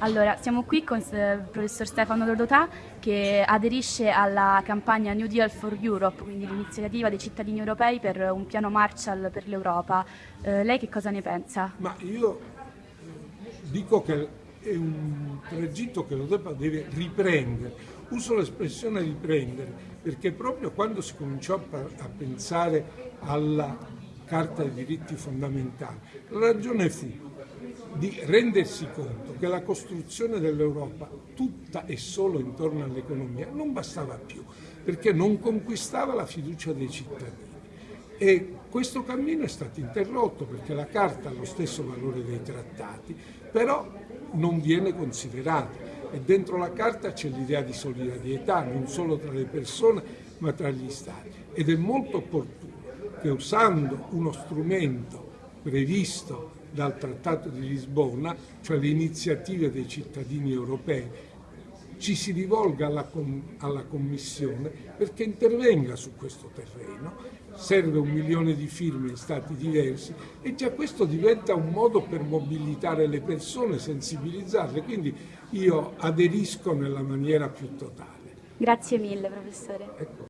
Allora, siamo qui con il professor Stefano Rodotà che aderisce alla campagna New Deal for Europe, quindi l'iniziativa dei cittadini europei per un piano Marshall per l'Europa. Eh, lei che cosa ne pensa? Ma io dico che è un tragitto che l'Europa deve riprendere. Uso l'espressione riprendere perché proprio quando si cominciò a pensare alla Carta dei diritti fondamentali, la ragione fu di rendersi conto che la costruzione dell'Europa tutta e solo intorno all'economia non bastava più, perché non conquistava la fiducia dei cittadini. E questo cammino è stato interrotto perché la Carta ha lo stesso valore dei trattati, però non viene considerata e dentro la Carta c'è l'idea di solidarietà non solo tra le persone ma tra gli Stati ed è molto opportuno che usando uno strumento previsto dal Trattato di Lisbona, cioè le iniziative dei cittadini europei, ci si rivolga alla, alla, Commissione perché intervenga su questo terreno. Serve un milione di firme in stati diversi e già questo diventa un modo per mobilitare le persone, sensibilizzarle, quindi io aderisco nella maniera più totale. Grazie mille professore. Ecco.